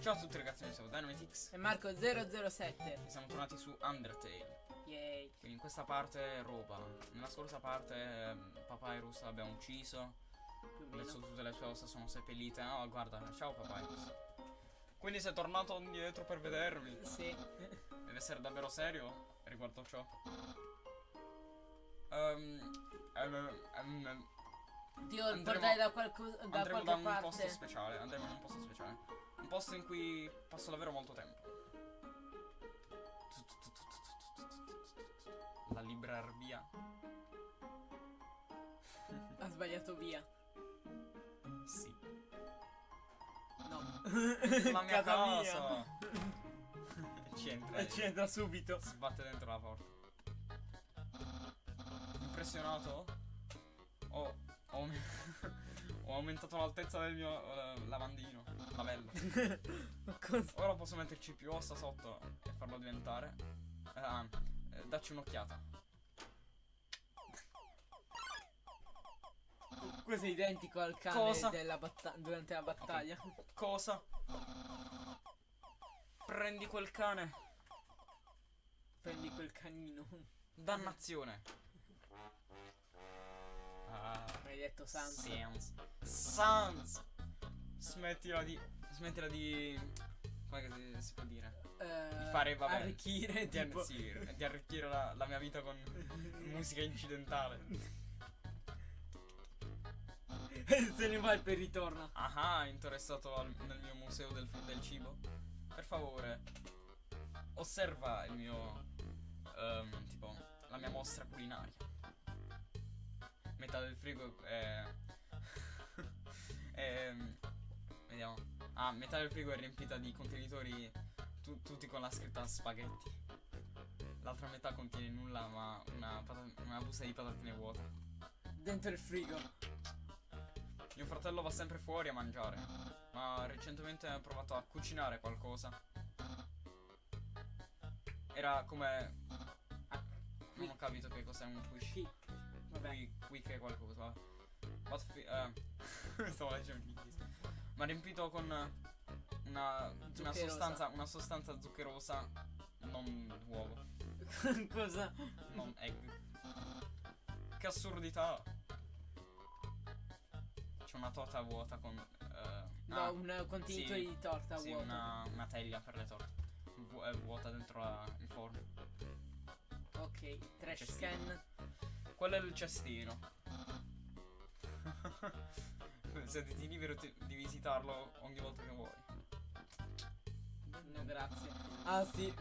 Ciao a tutti ragazzi, io sono Dynamitix E Marco007 e siamo tornati su Undertale. Yay Quindi in questa parte roba. Nella scorsa parte ehm, Papyrus l'abbiamo ucciso. Adesso tutte le sue ossa sono seppellite. Oh guarda, ciao Papyrus. Quindi sei tornato indietro per vedermi. Sì Deve essere davvero serio riguardo ciò. Ehm, ehm, ehm, Dio Andremo- da, qualco- da andremo qualche da un parte posto speciale. Andremo in un posto speciale. Un posto in cui passo davvero molto tempo. La librarbia. Ha sbagliato via Sì. No La mia Casa mia. casa. Ci entra. E ci entra subito Sbatte dentro la porta. Impressionato? Ho, ho, ho aumentato l'altezza del mio eh, lavandino. Cosa? Ora posso metterci più ossa sotto e farlo diventare. Ah, eh, dacci un'occhiata. Questo è identico al cane Cosa? durante la battaglia Cosa? Prendi quel cane. Prendi quel canino Dannazione. Ah. Hai detto Sans Sans. Sans. Smettila di. Smettila di. Come che si, si può dire? eh, fare, vabbè, Arricchire Di, tipo sì, di arricchire la, la mia vita con musica incidentale. Se ne va e poi ritorna Ah, interessato al- nel mio museo del, del cibo? Per favore, osserva il mio. ehm, tipo, la mia mostra culinaria. Metà del frigo è. è vediamo. Ah, metà del frigo è riempita di contenitori tu- tutti con la scritta spaghetti. L'altra metà contiene nulla ma una, una busta di patatine vuota. Dentro il frigo Mio fratello va sempre fuori a mangiare, ma recentemente ha provato a cucinare qualcosa. Era come... ah, non ho capito che cos'è un quiche. Vabbè Qui, qui che è qualcosa. What fi- eh, Stavo leggendo in inglese. Ma riempito con una, una sostanza, una sostanza zuccherosa, non uovo, Cosa? non egg. Che assurdità! C'è una torta vuota con. eh, No, ah, un contenitore sì, di torta sì, vuoto una, una teglia per le torte. Vu- vuota dentro la- il forno. Ok, trash Cestino. can Quello è il cestino. Sentiti libero di visitarlo ogni volta che vuoi. No grazie Ah sì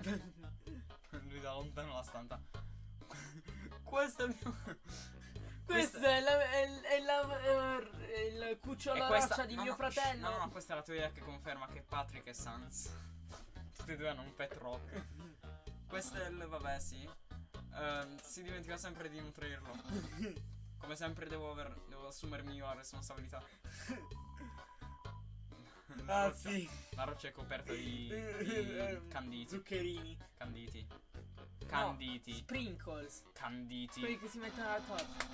Lui da lontano la stanza. Questo è il mio. Questo è, la, è, è la, è il cucciolo questa- roccia di no, mio no, fratello No, no, questa è la teoria che conferma che Patrick e Sans. Tutti e due hanno un pet rock. Questo è il. vabbè, sì. Ehm, si dimentica sempre di nutrirlo. Come sempre devo aver. devo assumermi io la responsabilità. La Ah roccia- sì La roccia è coperta di, di canditi. Zuccherini Canditi. Canditi. Sprinkles Canditi. Quelli che si mettono alla torta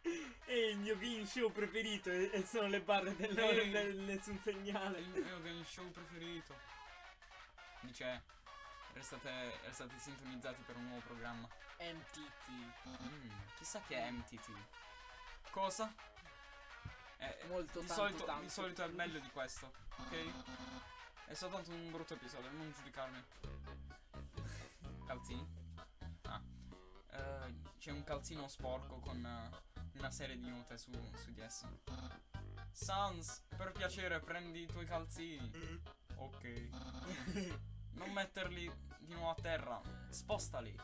È il mio game show preferito e, e sono le barre dell'ora del nessun segnale il mio game show preferito. Dice. Restate, restate sintonizzati per un nuovo programma. MTT Mm, chissà che è MTT. Cosa? Eh, Molto di, tanto, solito, tanto. di solito è meglio di questo, ok? È soltanto un brutto episodio, non giudicarmi. Calzini? Ah. Eh, c'è un calzino sporco con eh, una serie di note su, su di esso. Sans, per piacere prendi i tuoi calzini. Ok. Non metterli di nuovo a terra. Spostali.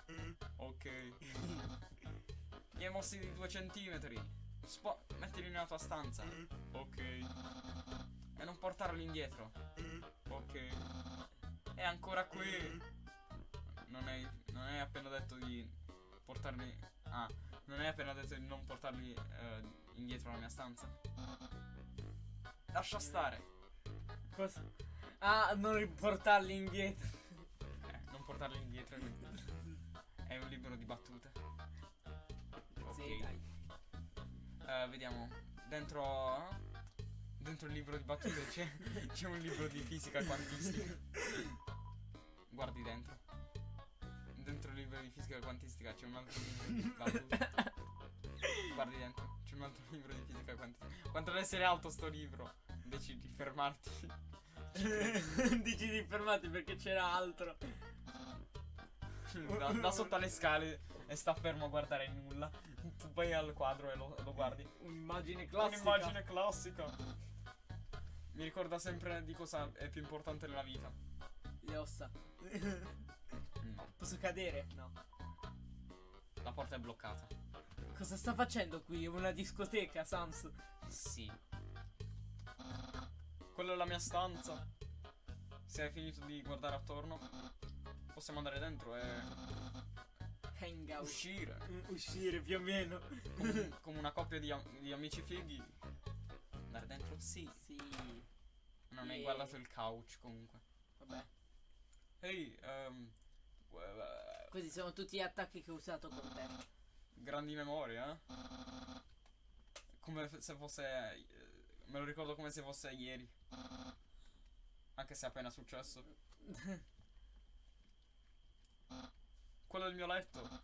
Ok. Li hai mossi di due centimetri. Spo- mettili nella tua stanza. Ok. E non portarli indietro. Ok. È ancora qui. Non hai, non hai appena detto di portarli. Ah, non hai appena detto di non portarli eh, indietro alla mia stanza. Lascia stare. Cosa? Ah, non riportarli indietro Eh, non portarli indietro. È un libro di battute. Ok. Sì, dai Eh, vediamo. Dentro. dentro il libro di battute c'è, c'è un libro di fisica quantistica. Guardi dentro. Dentro il libro di fisica quantistica c'è un altro libro di battute. Guardi dentro, c'è un altro libro di fisica quantistica. Quanto deve essere alto sto libro? Decidi di fermarti. Dici di fermarti perché c'era altro. Da, da sotto alle scale e sta fermo a guardare nulla. Tu vai al quadro e lo, lo guardi. Un'immagine classica. Un'immagine classica. Mi ricorda sempre di cosa è più importante nella vita. Le ossa. No, Posso cadere? No. la porta è bloccata. Cosa sta facendo qui? Una discoteca, Sans. Sì. Quella è la mia stanza. Se hai finito di guardare attorno, possiamo andare dentro e Hangout. uscire. Mm, Uscire più o meno. Come, come una coppia di, am- di amici fighi. Andare dentro? Sì. Sì. Non hai Yeah. guardato il couch comunque. Vabbè. Ehi, ehm. eh, Questi sono tutti gli attacchi che ho usato con te. grandi memorie, eh? Come se fosse. eh, Me lo ricordo come se fosse ieri. Anche se è appena successo. Quello è il mio letto.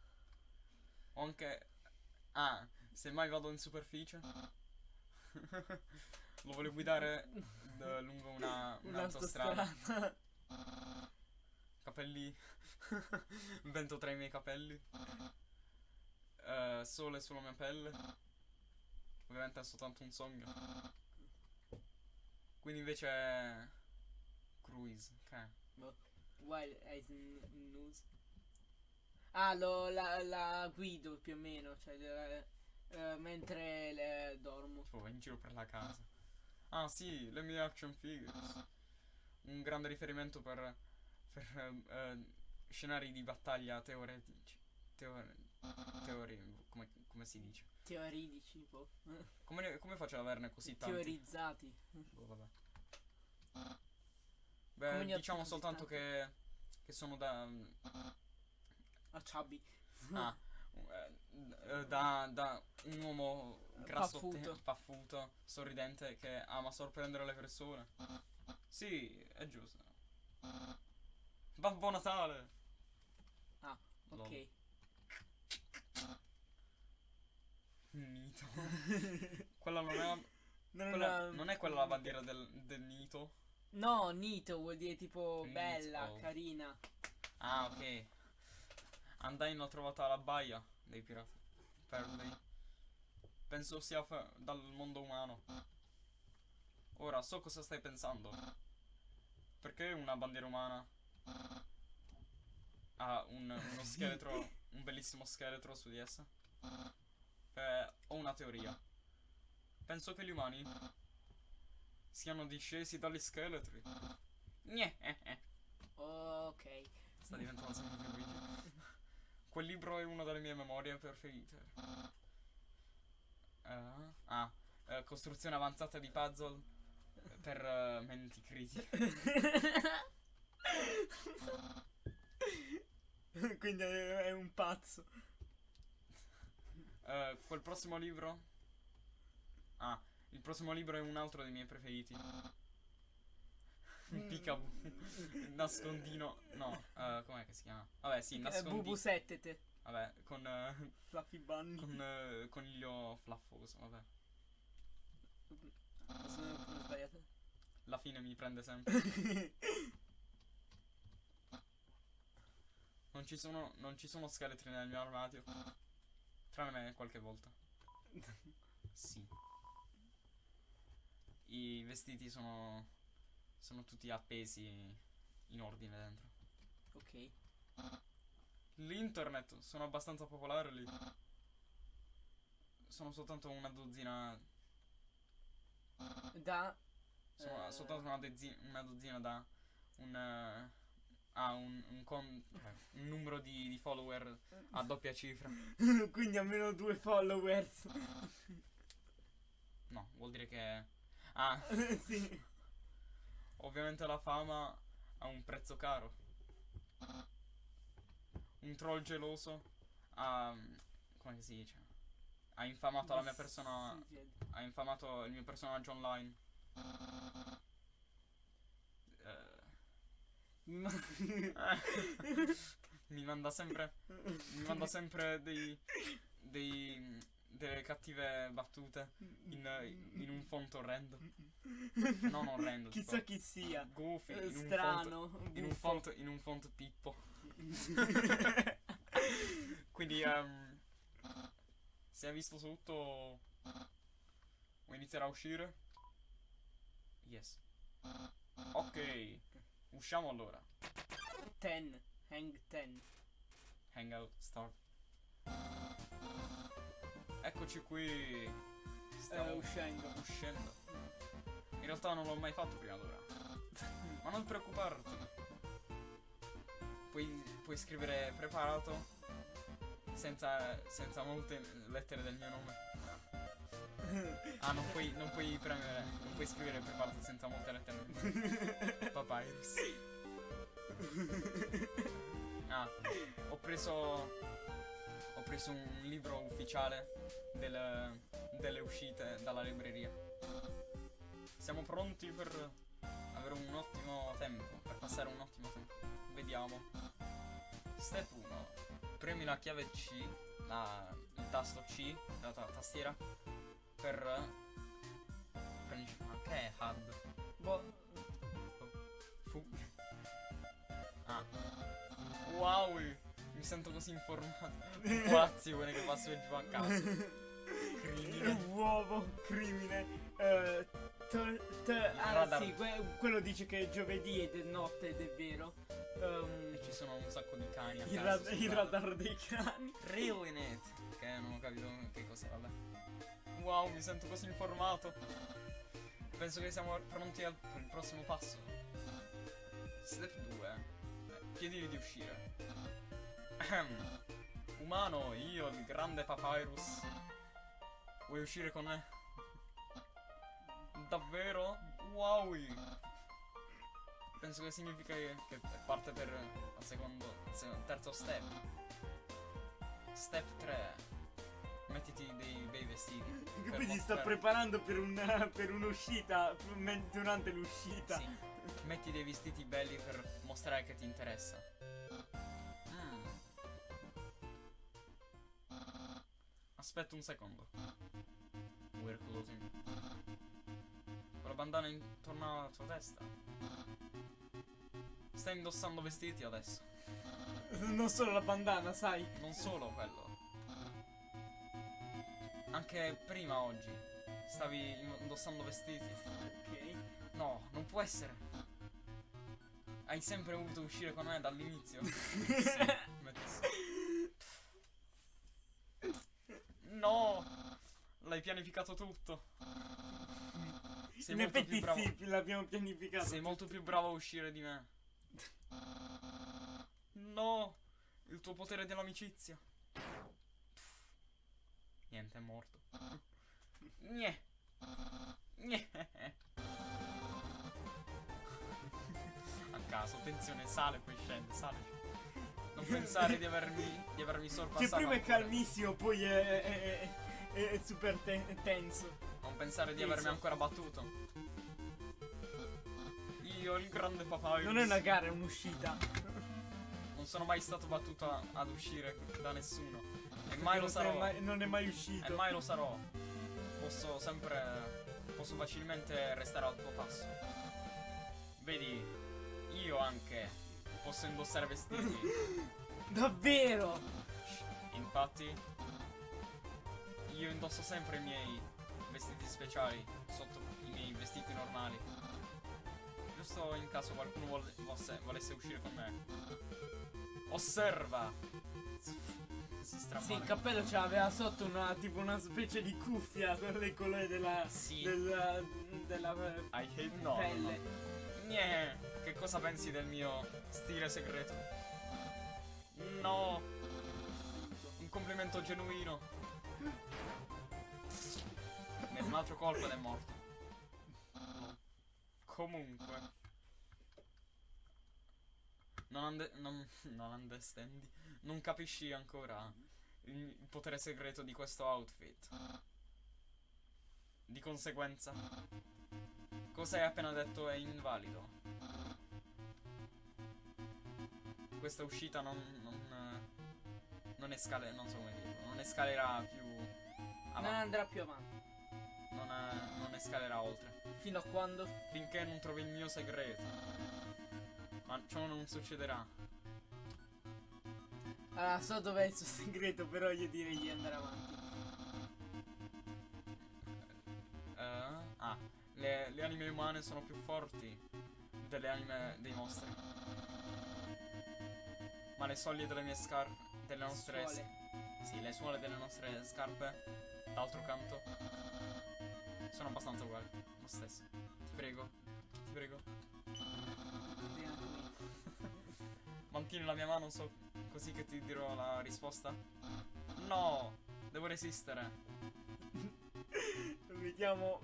Ho anche. Ah, se mai vado in superficie. lo voglio guidare lungo una, un'autostrada. Capelli. Vento tra i miei capelli. Eh, sole sulla mia pelle. Ovviamente è soltanto un sogno. Quindi invece. Cruise. Ok. Wild as n- news. Ah, lo, la, la guido più o meno. Cioè, eh, eh, mentre le- dormo. Tipo, vai in giro per la casa. Ah, sì, le mie action figures. Un grande riferimento per. per eh, scenari di battaglia teoretici. Teore, teori. Come, come si dice? Teoridici, tipo. Come, ne- come faccio ad averne così tanti? Teorizzati. Boh, vabbè. Come Beh, ho diciamo soltanto che. che sono da. A Chubby. Ah, eh, da, da un uomo grasso Paffuto. paffuto, sorridente che ama sorprendere le persone. Sì, è giusto. Babbo Natale! Ah, ok. Lol. Nito. quella non è. Non, quella- una- non è quella la bandiera del, del Nito. No, Nito vuol dire tipo Nito. bella, carina. Ah, ok. Andai l'ho trovata alla baia dei pirati. Perley. Penso sia dal mondo umano. Ora so cosa stai pensando. Perché una bandiera umana ha un, uno scheletro, un bellissimo scheletro su di essa? Eh, ho una teoria. Penso che gli umani siano discesi dagli scheletri. Gne, eh, eh. Ok. Sta diventando sempre più Luigi. Quel libro è una delle mie memorie preferite. Eh, ah, eh, costruzione avanzata di puzzle per eh, menti critiche. Quindi è un pazzo. Eh, quel prossimo libro. Ah, il prossimo libro è un altro dei miei preferiti. Peekaboo. Nascondino. No, eh, com'è che si chiama? Vabbè, sì, Eh, nascondino. Bubu 7 te. Vabbè, con. eh, Fluffy Bunny. con eh, coniglio flaffoso, vabbè. La fine mi prende sempre. Non ci sono, non ci sono scheletri nel mio armadio. Tranne qualche volta. Sì. I vestiti sono. Sono tutti appesi in ordine dentro. ok. L'internet sono abbastanza popolare lì. Sono soltanto una dozzina. Da. Sono eh, soltanto una, dezzi- una dozzina da un. Ha un, un, con- eh, un numero di, di follower a doppia cifra. Quindi almeno due followers. No, vuol dire che. Ah, sì. ovviamente la fama ha un prezzo caro. Un troll geloso ha. come si dice? Ha infamato la mia persona. Ha infamato il mio personaggio online. Eh, mi manda sempre. Mi manda sempre dei. dei. delle cattive battute in, in un font orrendo. Non orrendo. Chissà tipo chi sia. Goofy. Eh, In un font, Strano. in un font. in un font pippo. Quindi ehm, se hai visto tutto vuoi iniziare a uscire? Yes. Ok. Usciamo allora. Ten. Hang ten. Hangout start. Eccoci qui. Stiamo Eh, uscendo. uscendo. In realtà non l'ho mai fatto prima d'ora. Ma non preoccuparti. Puoi, puoi scrivere preparato senza, senza molte lettere del mio nome. Ah, non puoi, non puoi premere, non puoi scrivere preparato senza molte lettere. Papyrus. Ah, ho preso. Ho preso un libro ufficiale del- delle uscite dalla libreria. Siamo pronti per avere un ottimo tempo, per passare un ottimo tempo. Vediamo. Step 1. Premi la chiave C, la- il tasto C della ta- tastiera per prendi- ma che è HUD? Boh. Fu. Ah. Wow, mi sento così informato. Po' azione che passo giù a casa. Crimine. Uovo, crimine. Eh, to- to- ah sì, que- quello dice che è giovedì ed è notte ed è vero. E ci sono un sacco di cani a il, casa. rad- su il radar dei cani. Reallynet. Che non ho capito che cos'è, vabbè. Wow, mi sento così informato. Penso che siamo pronti al, per il prossimo passo. Step 2. Chiedili di uscire. Ahem. Umano, io, il grande Papyrus. Vuoi uscire con me? Davvero? Wow! Penso che significa che, parte per il secondo, se- terzo step. Step 3. Mettiti dei bei vestiti. Quindi sta mostrare- preparando per, una, per un'uscita durante l'uscita. Sì. Metti dei vestiti belli per mostrare che ti interessa. Mm. Aspetta un secondo. We're closing. Quella bandana intorno alla tua testa. Stai indossando vestiti adesso. Non solo la bandana, sai. Non solo quello. Anche prima oggi. Stavi indossando vestiti. Ok. No, non può essere. Hai sempre voluto uscire con me dall'inizio? sì. No! L'hai pianificato tutto. Sei In effetti bravo. sì, l'abbiamo pianificato. Sei molto più bravo a uscire di me. No! Il tuo potere dell'amicizia. Niente, è morto. Gne. Gne. A caso, attenzione, sale poi scende, sale. Non pensare di avermi, di avermi sorpassato. Che prima è calmissimo, poi è, è- è- è super te- tenso. Non pensare di avermi ancora battuto. Io, il grande papyrus. Non è una gara, è un'uscita. Non sono mai stato battuto ad uscire da nessuno. E mai lo sarò. mai- non è mai E uscito. mai lo sarò. Posso sempre. Posso facilmente restare al tuo passo. Vedi, io anche posso indossare vestiti. Davvero? Infatti, io indosso sempre i miei vestiti speciali sotto i miei vestiti normali. Giusto in caso qualcuno volesse uscire con me. Osserva! Si stramana. Sì, il cappello c'aveva sotto una tipo una specie di cuffia con le colore della. Sì. della. della eh, I hate no. pelle. Che cosa pensi del mio stile segreto? No, un complimento genuino. E un altro colpo ed è morto. Comunque. Non, non, non understandi. Non capisci ancora il, potere segreto di questo outfit. Di conseguenza, cosa hai appena detto è invalido. Questa uscita non. non, non escale. non so come dirlo. Non escalerà più. Non avanti. andrà più avanti. Non, eh, non escalerà oltre. Fino a quando? Finché non trovi il mio segreto. Ma ciò non succederà. Allora, so dov'è il suo segreto, però io direi di andare avanti. Eh, ah, le, le anime umane sono più forti delle anime dei mostri. Ma le soglie delle mie scarpe. Delle nostre. Suole. Sì, le suole delle nostre scarpe. D'altro canto. Sono abbastanza uguali. Lo stesso. Ti prego. Ti prego. Mantieni la mia mano so così che ti dirò la risposta. No! Devo resistere. Lo mettiamo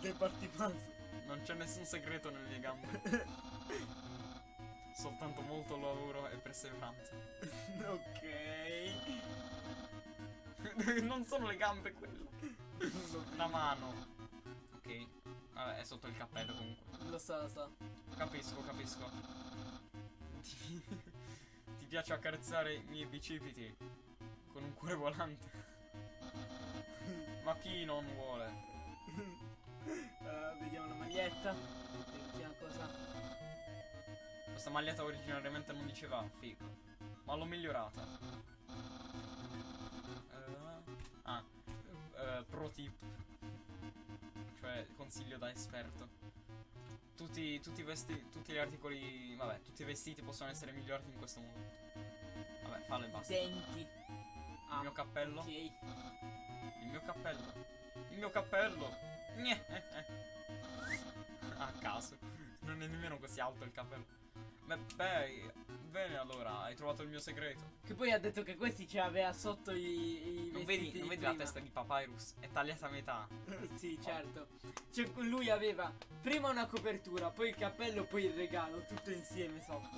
del partipasso. Non c'è nessun segreto nelle mie gambe. Soltanto molto lavoro e perseveranza. ok. non sono le gambe quello. La mano. Ok. Vabbè, è sotto il cappello comunque. Lo so, lo so. Capisco, capisco. Piace accarezzare i miei bicipiti con un cuore volante? Ma chi non vuole? Ah, vediamo la maglietta. Vediamo cosa. Questa maglietta originariamente non diceva figo, ma l'ho migliorata. Eh, ah, eh, pro tip. Cioè, consiglio da esperto. Tutti, tutti i vestiti, tutti gli articoli, vabbè, tutti i vestiti possono essere migliorati in questo modo. Vabbè, fallo e basta. Denti. Il mio cappello. Ok. Il mio cappello. Il mio cappello. A caso. Non è nemmeno così alto il cappello. Beh, beh, bene allora, hai trovato il mio segreto. Che poi ha detto che questi ce l'aveva sotto i, i Non vedi, di non vedi la testa di Papyrus? È tagliata a metà. sì, certo. Cioè, lui aveva prima una copertura, poi il cappello, poi il regalo, tutto insieme sotto.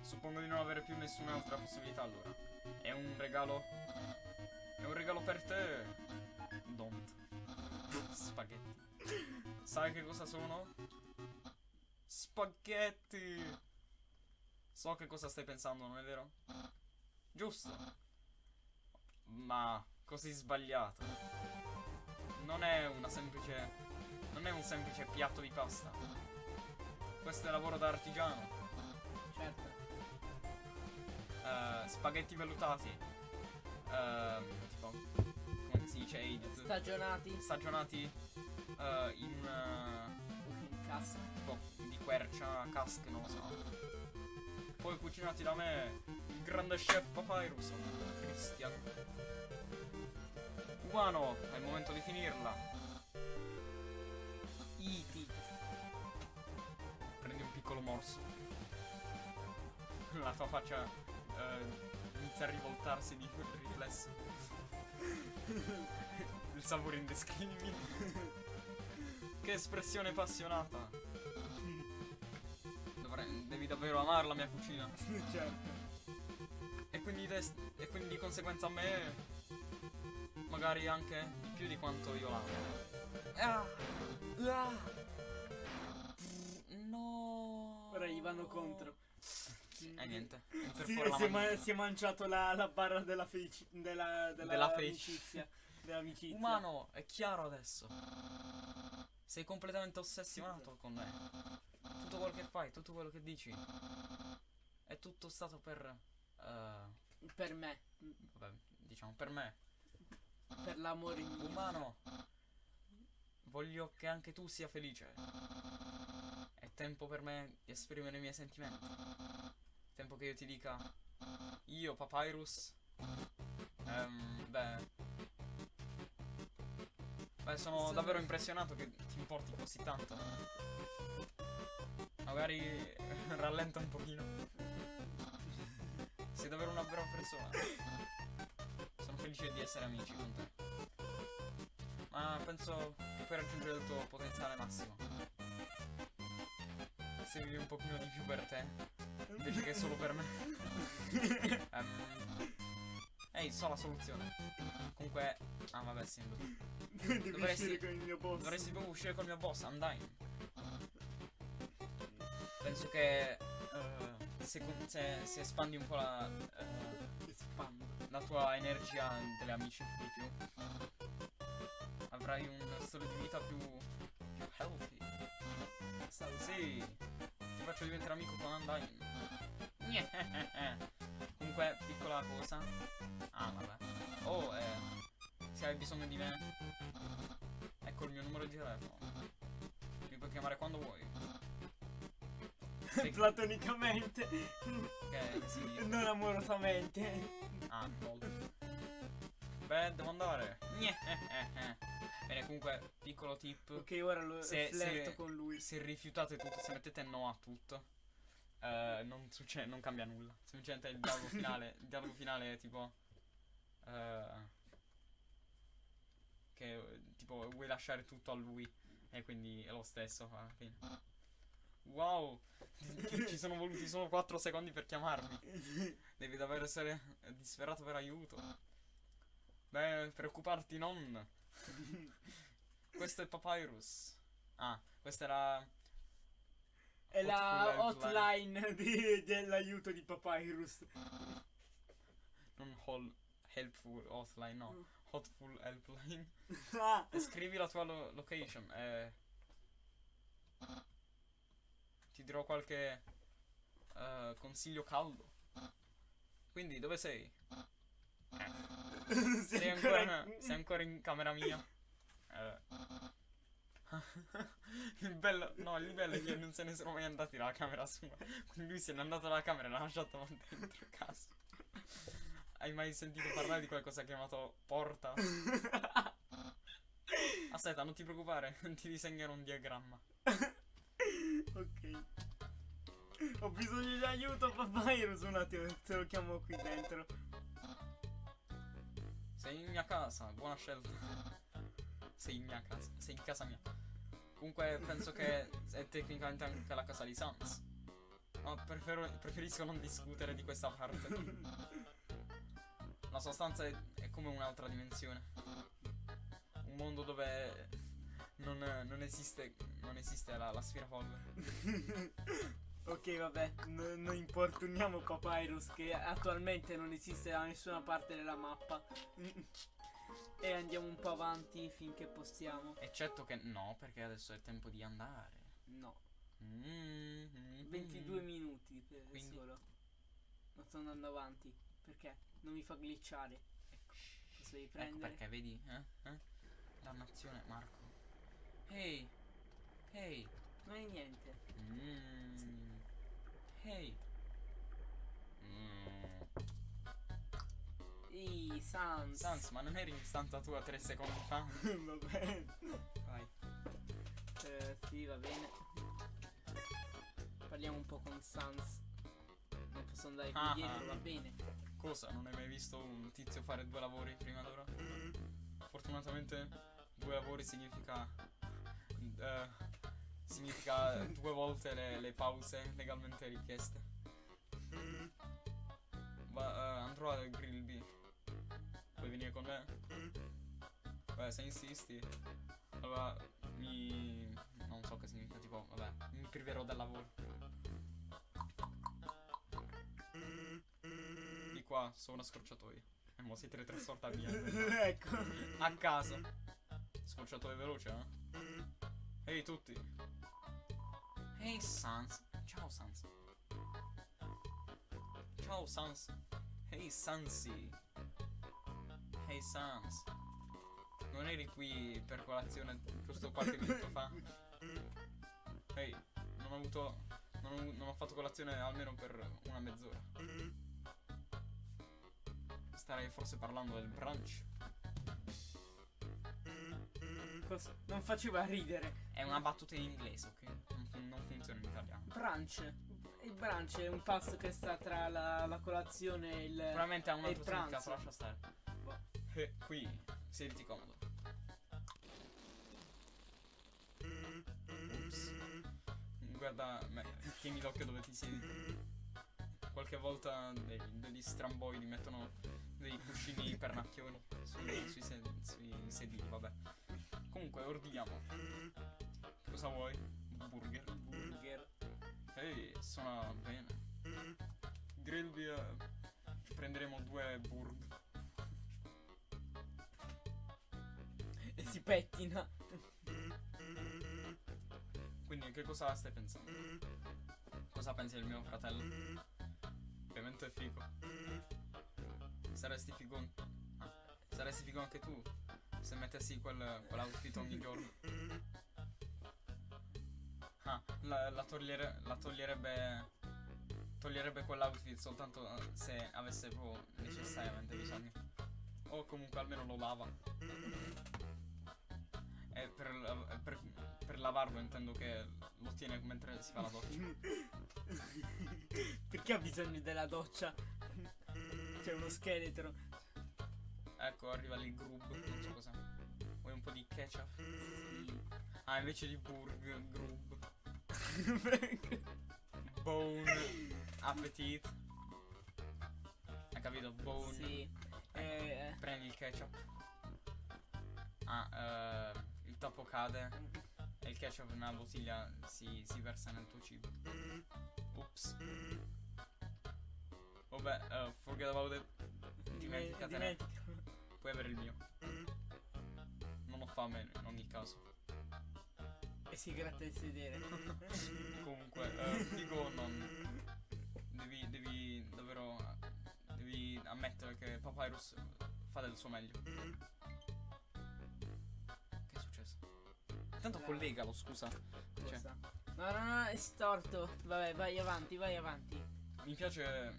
Suppongo di non avere più nessun'altra possibilità allora. È un regalo. È un regalo per te. Don't. Spaghetti. Sai che cosa sono? Spaghetti! So che cosa stai pensando, non è vero? Giusto. Ma così sbagliato. Non è una semplice. Non è un semplice piatto di pasta. Questo è lavoro da artigiano. Certo. Eh, spaghetti vellutati. Ehm, tipo, come si dice? aged, Stagionati. Stagionati eh, in eh, In cassa. tipo di quercia, casche, non lo so. Poi cucinati da me, il grande chef Papyrus, Christian. Umano, è il momento di finirla. Iti. Prendi un piccolo morso. La tua faccia eh, inizia a rivoltarsi di riflesso. Il sapore indescrivibile. che espressione appassionata. Devi davvero amare la mia cucina. certo. E quindi, e quindi di conseguenza a me. Magari anche di più di quanto io l'amo. Ah! Ah! No! Ora gli vanno contro. E niente. Per Sì, si, è manina. ma- si è mangiato la, la barra della felici- della, della, Della amicizia. Dell'amicizia. Umano, è chiaro adesso. Sei completamente ossessionato con me. Tutto quello che fai, tutto quello che dici. È tutto stato per. eh, Per me. vabbè, diciamo, per me. Per l'amore. Umano, voglio che anche tu sia felice. È tempo per me di esprimere i miei sentimenti. Tempo che io ti dica. Io, Papyrus. Ehm, beh. Beh, Sono- davvero impressionato che ti importi così tanto. Magari rallenta un pochino. Sei davvero una brava persona. Sono felice di essere amici con te. Ma penso che puoi raggiungere il tuo potenziale massimo. Se vivi un pochino di più per te, invece che solo per me. Ehm, Ehi, so la soluzione. Comunque. Ah vabbè sì. Dovresti- uscire con il mio boss. Dovresti proprio uscire col mio boss, Undyne. Penso che eh, se, se- espandi un po' la, Spam. la tua energia delle amicizie di più, avrai un stile di vita più, più healthy. Sì, ti faccio diventare amico con Undyne. Comunque, piccola cosa. Ah, vabbè. Oh, eh, se hai bisogno di me, ecco il mio numero di telefono. Mi puoi chiamare quando vuoi. Sì. Platonicamente. Si dice? non amorosamente. Ah, molto. Beh, devo andare. Bene, comunque, piccolo tip. Ok, ora lo Se- se- con lui. Se rifiutate tutto, se mettete no a tutto, eh, non, succede, non cambia nulla. Semplicemente il dialogo finale. Il dialogo finale è tipo. eh, che tipo vuoi lasciare tutto a lui. E quindi è lo stesso alla fine. Wow! Ci sono voluti solo 4 secondi per chiamarmi. Devi davvero essere disperato per aiuto. Beh, preoccuparti non. Questo è Papyrus. Ah, questa era. È la hotline dell'aiuto di Papyrus. Non hol- helpful hotline, no. Hotful helpline. Ah, scrivi la tua lo- location. E... Ti dirò qualche eh, consiglio caldo. Quindi, dove sei? sei Sei ancora- ancora, sei ancora in camera mia? Eh. il bello, no, il bello è che non se ne sono mai andati dalla camera sua. Quindi lui se n'è andato dalla camera e l'ha lasciato dentro casa. Hai mai sentito parlare di qualcosa chiamato porta? Aspetta, non ti preoccupare, ti disegnerò un diagramma. Ok. Ho bisogno di aiuto, Papyrus. Un attimo, te lo chiamo qui dentro. Sei in mia casa, buona scelta. Sei in mia casa, sei in casa mia. Comunque penso che è tecnicamente anche la casa di Sans. Ma prefero- preferisco non discutere di questa parte. La sua stanza è, è come un'altra dimensione. Un mondo dove non, non esiste, non esiste la, la sfirapolvere. ok, vabbè. n- non importuniamo Papyrus che attualmente non esiste da nessuna parte della mappa. e andiamo un po' avanti finché possiamo. Eccetto che no, perché adesso è tempo di andare. No. Mm, 22 minuti per Quindi? solo. Non sto andando avanti. Perché? Non mi fa glitchare. Posso Ecco riprendere? perché, vedi? Eh? Eh? Dannazione, Marco. Ehi! Ehi! Non è niente. Mm. Ehi! Mm. Ehi, Sans. Sans, ma non eri in stanza tua tre secondi fa? va bene. Vai. Eh, sì, va bene. Parliamo un po' con Sans. Non posso andare qui Ah, dietro, va bene. Cosa? Non hai mai visto un tizio fare due lavori prima d'ora? Fortunatamente due lavori significa... eh, significa due volte le, le pause legalmente richieste. Va, eh, andrò al grill B. Vuoi venire con me? Beh, se insisti. Allora, mi... non so che significa, tipo, vabbè, mi priverò del lavoro. Di qua, su una scorciatoia. E mo si teletrasporta via. ecco. A caso. Scorciatoia veloce, eh? Ehi tutti. Ehi Sans. Ciao Sans. Ciao Sans. Ehi Sansi. Ehi Sans. Non eri qui per colazione giusto qualche minuto fa? Ehi, non ho avuto. Non ho, non ho fatto colazione almeno per una mezz'ora. Starei forse parlando del brunch. Cos- non faceva ridere. È una battuta in inglese, ok? Non, non funziona in italiano. Brunch. Il brunch è un pasto che sta tra la, la colazione e il. Sicuramente ha un altro significato, lascia stare. Boh. Eh, qui, siediti comodo. Ups. Guarda, me, tieni l'occhio dove ti siedi. Qualche volta dei- degli stramboidi mettono dei cuscini pernacchioni sui, sui, sed- sui sedili, vabbè. Comunque, ordiniamo. Cosa vuoi? Burger. Burger. Ehi, suona bene. Grilby, eh, prenderemo due burg. E si pettina. Quindi che cosa stai pensando? Cosa pensi del mio fratello? Ovviamente è figo. Saresti figo. saresti figo anche tu se mettessi quel, quell'outfit ogni giorno. Ah, la, la togliere- la toglierebbe. Toglierebbe quell'outfit soltanto eh, se avesse proprio necessariamente bisogno. O comunque almeno lo lava. E per, per, per lavarlo intendo che lo tiene mentre si fa la doccia. Perché ha bisogno della doccia? C'è uno scheletro. Ecco, arriva lì Grub, non so cos'è. Vuoi un po' di ketchup? Ah, invece di burg, Grub. Bone, appetit. Hai capito? Bone. sì. Eh, Prendi il ketchup. Ah, eh, il tappo cade e il ketchup nella bottiglia si, si versa nel tuo cibo. Ops. Vabbè, eh, forget about it. Dimenticatene. dimentica. Puoi avere il mio. Non ho fame in ogni caso. E si gratta il sedere. Comunque, eh, dico non. Devi, devi davvero. Devi ammettere che Papyrus fa del suo meglio. Che è successo? Intanto collegalo, scusa. Cioè? No, no, no, è storto. Vabbè, vai avanti, vai avanti. mi piace.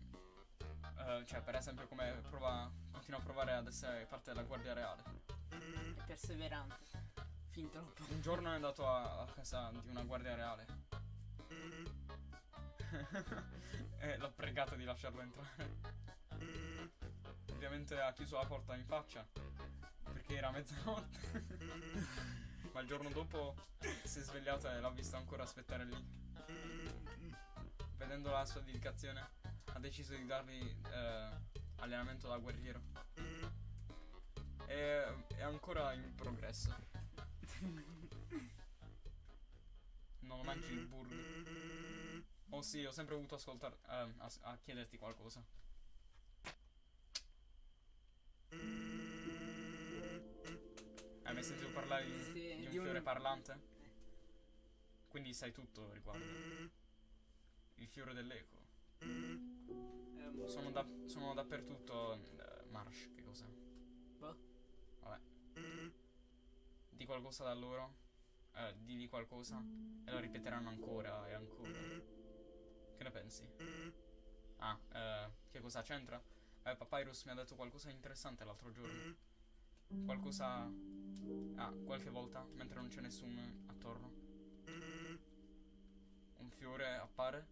eh, cioè, per esempio, come prova. Continua a provare ad essere parte della guardia reale. È perseverante. Fin troppo. Un giorno è andato a, a casa di una guardia reale. e l'ho pregato di lasciarlo entrare. Ovviamente ha chiuso la porta in faccia. Perché era mezzanotte. Ma il giorno dopo si è svegliata e l'ha visto ancora aspettare lì. Vedendo la sua dedicazione, ha deciso di dargli eh, allenamento da guerriero. E è ancora in progresso. Non mangi il burger. Oh sì, ho sempre voluto ascoltare. eh, a, a chiederti qualcosa. Hai mai sentito parlare di, Sì, di un di un- fiore parlante? Quindi sai tutto riguardo. Il fiore dell'eco. Ehm, Sono, da- sono dappertutto. eh, Marsh, che cos'è? boh. Vabbè. Di qualcosa da loro. Eh, di, di qualcosa. E lo ripeteranno ancora e ancora. Che ne pensi? Ah, eh, che cosa c'entra? Eh, Papyrus mi ha detto qualcosa di interessante l'altro giorno. Qualcosa. Ah, qualche volta, mentre non c'è nessuno attorno. Un fiore appare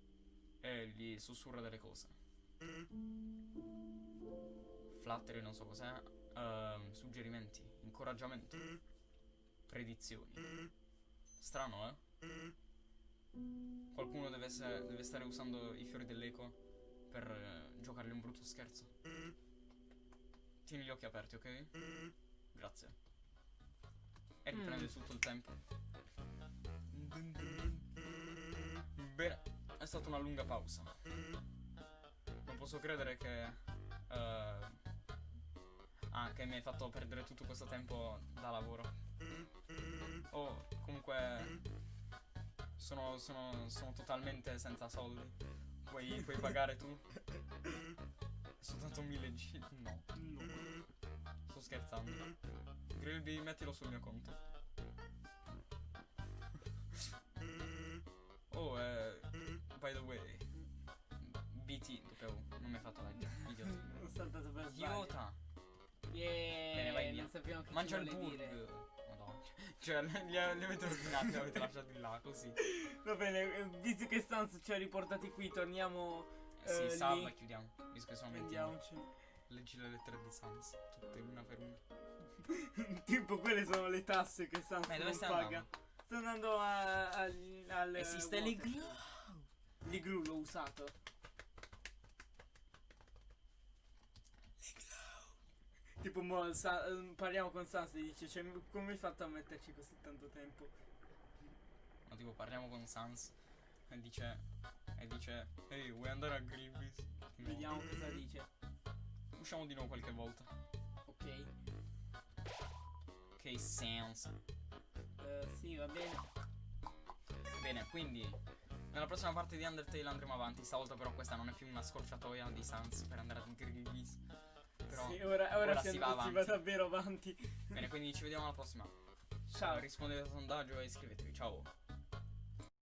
e gli sussurra delle cose. Flattery, non so cos'è. ehm, suggerimenti, incoraggiamento, predizioni. Strano, eh? Qualcuno deve, essere- deve stare usando i fiori dell'eco per eh, giocargli un brutto scherzo. Tieni gli occhi aperti, ok? Grazie. E riprende Mm. tutto il tempo. Bene, è stata una lunga pausa. Non posso credere che. eh, ah, che mi hai fatto perdere tutto questo tempo da lavoro. Oh, comunque. Sono, sono, sono totalmente senza soldi. Puoi, puoi pagare tu? Soltanto mille G. No, No. sto scherzando. Grilby, mettilo sul mio conto. Oh, eh, by the way, BT, dovevo, non mi hai fatto leggere, idiota. Ho saltato per sbaglio. Idiota, Yeah, Bene, vai via. non sappiamo che mangia ci il vuole burg. dire. Madonna. Cioè, li, avete ordinati, li avete lasciati là, così. Va bene, visto che Sans ci ha riportati qui, torniamo. Eh, sì, Eh, salva chiudiamo, visto che sono 20 Prendiamoci. Leggi le lettere di Sans, tutte una per una. tipo, quelle sono le tasse che Sans Ma dove non paga. andando? Sto andando a, al. al Esiste l'iglu. L'iglu l'ho usato. Tipo, mo, sa- eh, parliamo con Sans e dice, cioè, come hai fatto a metterci così tanto tempo? No, tipo, parliamo con Sans. e dice e dice ehi vuoi andare a Grievous? No. Vediamo cosa dice. Usciamo di nuovo qualche volta. Ok. Che senso. Eh, sì, va bene. Bene, quindi nella prossima parte di Undertale andremo avanti. Stavolta però questa non è più una scorciatoia di Sans per andare a Grievous. Però sì, ora, ora, ora si, si va si va davvero avanti. bene, quindi ci vediamo alla prossima. Ciao. Rispondete al sondaggio e iscrivetevi. Ciao.